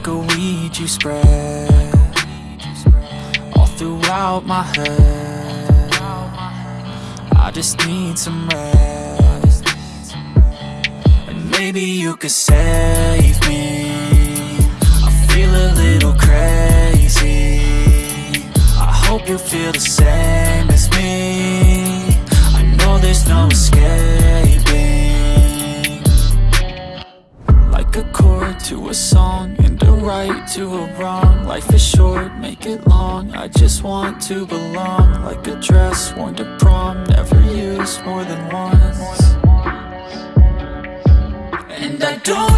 like a weed you spread All throughout my head. I just need some rest. And maybe you could save me. I feel a little crazy. I hope you feel the same as me. I know there's no escaping to a song And a right to a wrong. Life is short, make it long. I just want to belong. Like a dress worn to prom Never used more than once. And I don't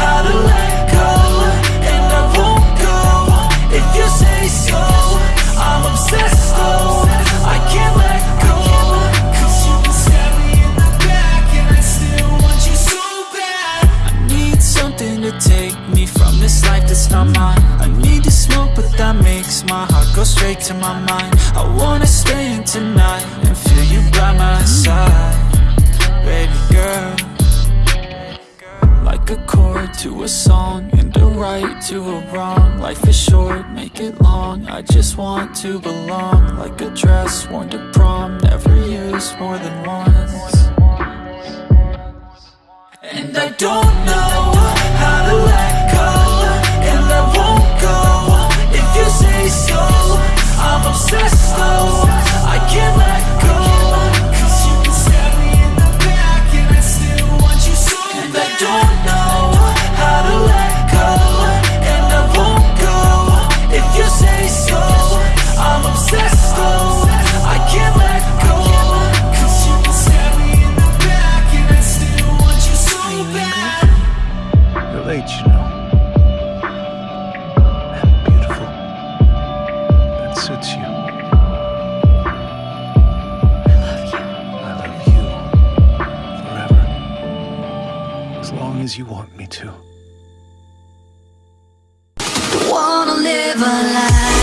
how to let go And I won't go if you say so I'm obsessed. Though, I can't let go. Cause you me in the back and I still want you so bad I need something to take me from this life that's not mine. I need to smoke but that makes my heart go straight to my mind. I wanna to a song And a right to a wrong. Life is short, make it long. I just want to belong Like a dress worn to prom. Never used more than once. And I don't know late, you know. And beautiful. That suits you. I love you I love you. forever. As long as you want me to. Wanna live a life